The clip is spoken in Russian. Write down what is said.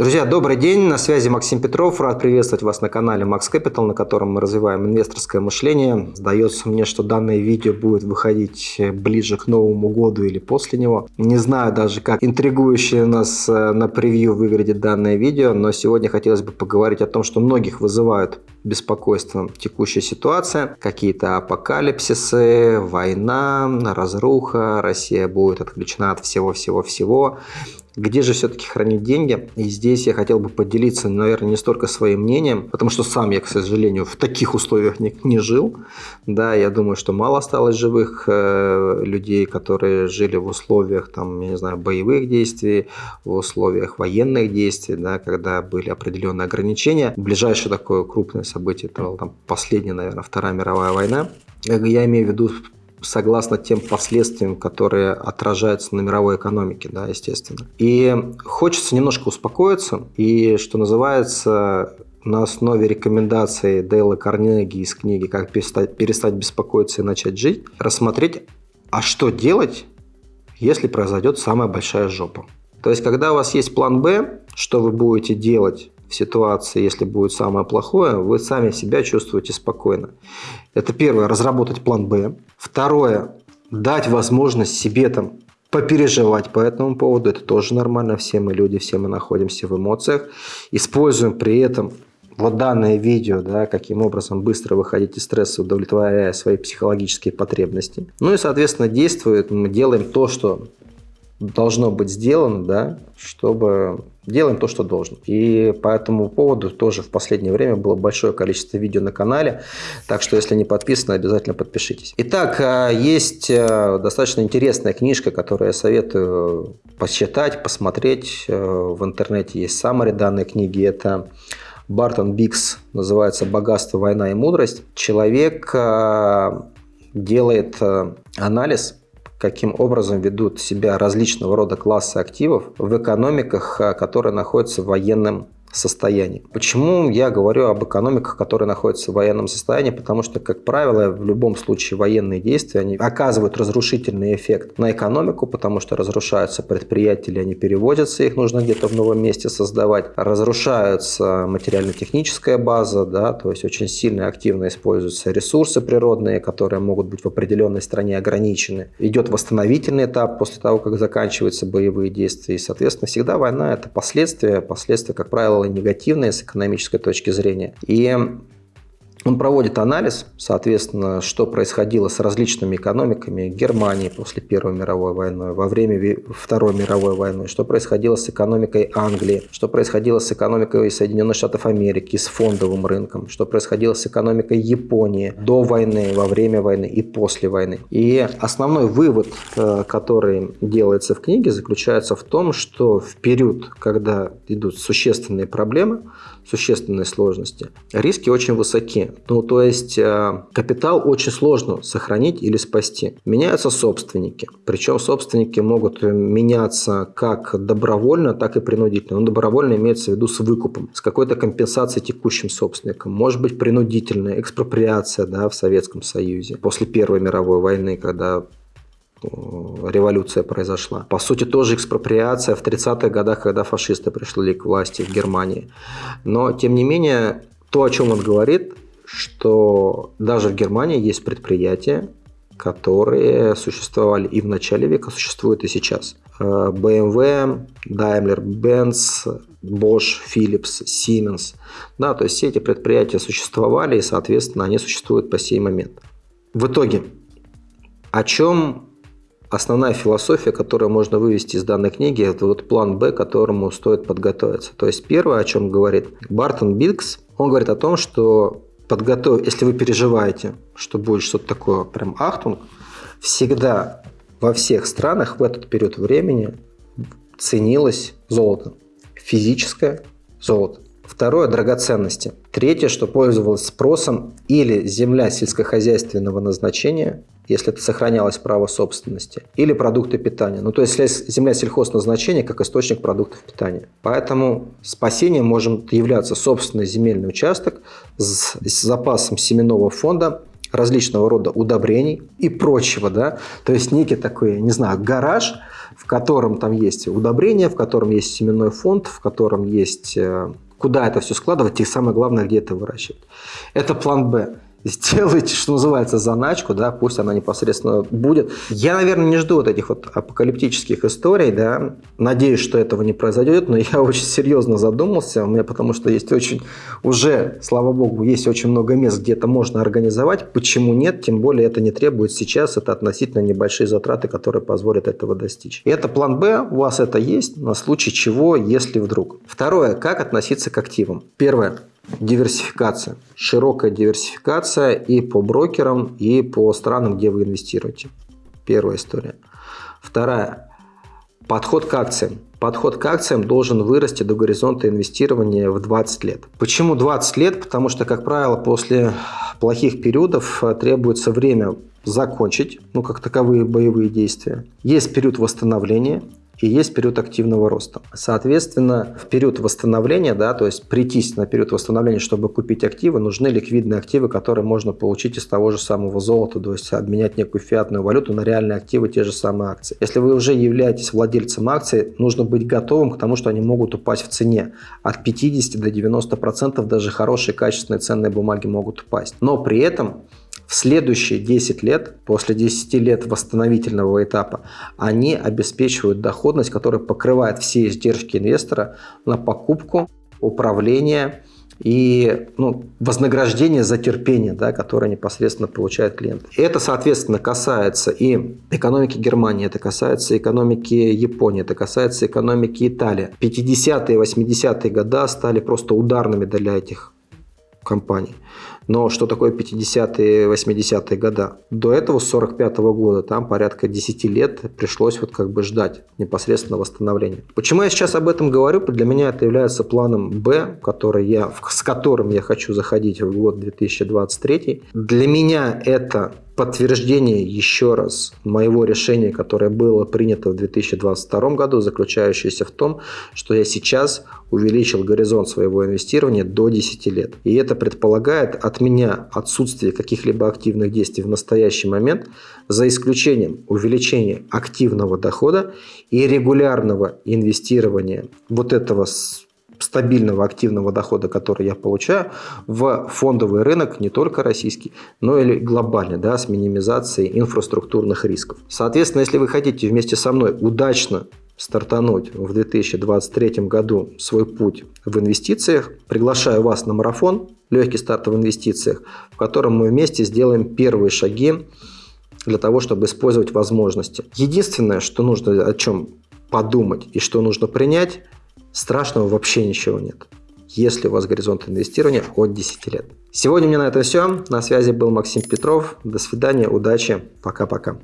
Друзья, добрый день, на связи Максим Петров, рад приветствовать вас на канале Max Capital, на котором мы развиваем инвесторское мышление. Сдается мне, что данное видео будет выходить ближе к Новому году или после него. Не знаю даже, как интригующе нас э, на превью выглядит данное видео, но сегодня хотелось бы поговорить о том, что многих вызывают беспокойство текущая ситуация, какие-то апокалипсисы, война, разруха, Россия будет отключена от всего-всего-всего. Где же все-таки хранить деньги? И здесь я хотел бы поделиться, наверное, не столько своим мнением, потому что сам я, к сожалению, в таких условиях не, не жил. Да, я думаю, что мало осталось живых э, людей, которые жили в условиях, там, я не знаю, боевых действий, в условиях военных действий, да, когда были определенные ограничения. Ближайшее такое крупное событие, это там, последняя, наверное, Вторая мировая война. Я имею в виду согласно тем последствиям, которые отражаются на мировой экономике, да, естественно. И хочется немножко успокоиться, и, что называется, на основе рекомендаций Дейла Карнеги из книги «Как перестать, перестать беспокоиться и начать жить», рассмотреть, а что делать, если произойдет самая большая жопа. То есть, когда у вас есть план «Б», что вы будете делать в ситуации, если будет самое плохое, вы сами себя чувствуете спокойно. Это первое, разработать план «Б». Второе, дать возможность себе там попереживать по этому поводу. Это тоже нормально. Все мы люди, все мы находимся в эмоциях. Используем при этом вот данное видео, да, каким образом быстро выходить из стресса, удовлетворяя свои психологические потребности. Ну и, соответственно, действует, мы делаем то, что должно быть сделано, да, чтобы делаем то, что должно. И по этому поводу тоже в последнее время было большое количество видео на канале, так что если не подписаны, обязательно подпишитесь. Итак, а, есть а, достаточно интересная книжка, которую я советую посчитать, посмотреть. А, в интернете есть саммари данной книги. Это Бартон Бикс, называется «Богатство, война и мудрость». Человек делает анализ каким образом ведут себя различного рода классы активов в экономиках, а, которые находятся в военном состоянии. Почему я говорю об экономиках, которые находятся в военном состоянии? Потому что, как правило, в любом случае военные действия они оказывают разрушительный эффект на экономику, потому что разрушаются предприятия, или они переводятся, их нужно где-то в новом месте создавать. Разрушаются материально-техническая база, да, то есть очень сильно и активно используются ресурсы природные, которые могут быть в определенной стране ограничены. Идет восстановительный этап после того, как заканчиваются боевые действия. И, соответственно, всегда война – это последствия, последствия, как правило, стало негативное с экономической точки зрения. И он проводит анализ, соответственно, что происходило с различными экономиками Германии после Первой мировой войны, во время Второй мировой войны, что происходило с экономикой Англии, что происходило с экономикой Соединенных Штатов Америки, с фондовым рынком, что происходило с экономикой Японии до войны, во время войны и после войны. И основной вывод, э, который делается в книге, заключается в том, что в период, когда идут существенные проблемы, существенные сложности, риски очень высоки. Ну, то есть э, капитал очень сложно сохранить или спасти. Меняются собственники. Причем собственники могут меняться как добровольно, так и принудительно. Но добровольно имеется в виду с выкупом, с какой-то компенсацией текущим собственникам. Может быть принудительная экспроприация да, в Советском Союзе после Первой мировой войны, когда Э, революция произошла. По сути, тоже экспроприация в 30-х годах, когда фашисты пришли к власти в Германии. Но, тем не менее, то, о чем он говорит, что даже в Германии есть предприятия, которые существовали и в начале века, существуют и сейчас. Э, BMW, Daimler-Benz, Bosch, Philips, Siemens. Да, то есть все эти предприятия существовали и, соответственно, они существуют по сей момент. В итоге, о чем основная философия, которую можно вывести из данной книги, это вот план Б, которому стоит подготовиться. То есть первое, о чем говорит Бартон Бикс, он говорит о том, что подготовь, если вы переживаете, что будет что-то такое прям ахтунг, всегда во всех странах в этот период времени ценилось золото. Физическое золото. Второе – драгоценности. Третье, что пользовалось спросом, или земля сельскохозяйственного назначения, если это сохранялось право собственности, или продукты питания. Ну, то есть земля сельхозназначения как источник продуктов питания. Поэтому спасением может являться собственный земельный участок с, с запасом семенного фонда различного рода удобрений и прочего, да, то есть некий такой, не знаю, гараж, в котором там есть удобрения, в котором есть семенной фонд, в котором есть э, куда это все складывать и самое главное, где это выращивать. Это план «Б» сделайте, что называется, заначку, да, пусть она непосредственно будет. Я, наверное, не жду вот этих вот апокалиптических историй, да, надеюсь, что этого не произойдет, но я очень серьезно задумался, у меня потому что есть очень, уже, слава богу, есть очень много мест, где это можно организовать, почему нет, тем более это не требует сейчас, это относительно небольшие затраты, которые позволят этого достичь. И это план Б, у вас это есть, на случай чего, если вдруг. Второе, как относиться к активам. Первое, диверсификация. Широкая диверсификация и по брокерам, и по странам, где вы инвестируете. Первая история. Вторая. Подход к акциям. Подход к акциям должен вырасти до горизонта инвестирования в 20 лет. Почему 20 лет? Потому что, как правило, после плохих периодов э, требуется время закончить, ну, как таковые боевые действия. Есть период восстановления, и есть период активного роста. Соответственно, в период восстановления, да, то есть прийтись на период восстановления, чтобы купить активы, нужны ликвидные активы, которые можно получить из того же самого золота, то есть обменять некую фиатную валюту на реальные активы, те же самые акции. Если вы уже являетесь владельцем акций, нужно быть готовым к тому, что они могут упасть в цене. От 50 до 90% даже хорошие качественные ценные бумаги могут упасть. Но при этом в следующие 10 лет, после 10 лет восстановительного этапа, они обеспечивают доходность, которая покрывает все издержки инвестора на покупку, управление и ну, вознаграждение за терпение, да, которое непосредственно получает клиент. Это, соответственно, касается и экономики Германии, это касается экономики Японии, это касается экономики Италии. 50-е и 80-е годы стали просто ударными для этих компаний. Но что такое 50-е, 80-е года? До этого, с 45 -го года, там порядка 10 лет пришлось вот как бы ждать непосредственно восстановления. Почему я сейчас об этом говорю? Для меня это является планом Б, который я, с которым я хочу заходить в год 2023. Для меня это подтверждение еще раз моего решения, которое было принято в 2022 году, заключающееся в том, что я сейчас увеличил горизонт своего инвестирования до 10 лет. И это предполагает от меня отсутствие каких-либо активных действий в настоящий момент, за исключением увеличения активного дохода и регулярного инвестирования вот этого стабильного активного дохода, который я получаю, в фондовый рынок не только российский, но и глобальный, да, с минимизацией инфраструктурных рисков. Соответственно, если вы хотите вместе со мной удачно стартануть в 2023 году свой путь в инвестициях, приглашаю вас на марафон «Легкий старт в инвестициях», в котором мы вместе сделаем первые шаги для того, чтобы использовать возможности. Единственное, что нужно о чем подумать и что нужно принять, Страшного вообще ничего нет, если у вас горизонт инвестирования от 10 лет. Сегодня у меня на этом все. На связи был Максим Петров. До свидания, удачи, пока-пока.